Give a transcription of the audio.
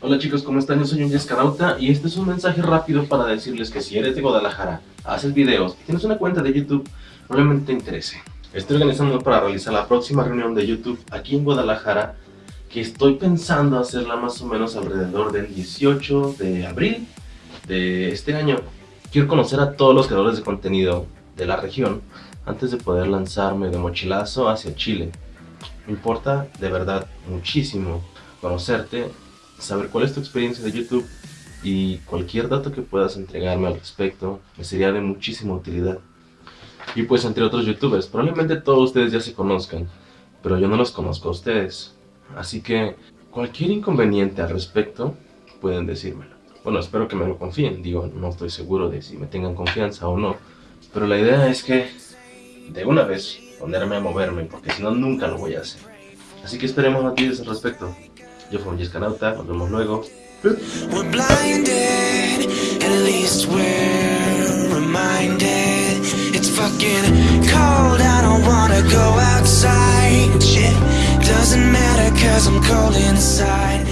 Hola chicos, ¿cómo están? Yo soy un Yescanauta y este es un mensaje rápido para decirles que si eres de Guadalajara, haces videos y tienes una cuenta de YouTube, probablemente te interese. Estoy organizando para realizar la próxima reunión de YouTube aquí en Guadalajara que estoy pensando hacerla más o menos alrededor del 18 de abril de este año. Quiero conocer a todos los creadores de contenido de la región antes de poder lanzarme de mochilazo hacia Chile. Me importa de verdad muchísimo conocerte, saber cuál es tu experiencia de YouTube y cualquier dato que puedas entregarme al respecto me sería de muchísima utilidad. Y pues entre otros youtubers, probablemente todos ustedes ya se conozcan, pero yo no los conozco a ustedes. Así que cualquier inconveniente al respecto pueden decírmelo. Bueno, espero que me lo confíen, digo, no estoy seguro de si me tengan confianza o no. Pero la idea es que, de una vez, ponerme a moverme, porque si no, nunca lo voy a hacer. Así que esperemos noticias al respecto. Yo fui Jessica Nauta, nos vemos luego. We're blinded, at least we're reminded. It's fucking cold, I don't wanna go outside. Shit, doesn't matter cause I'm cold inside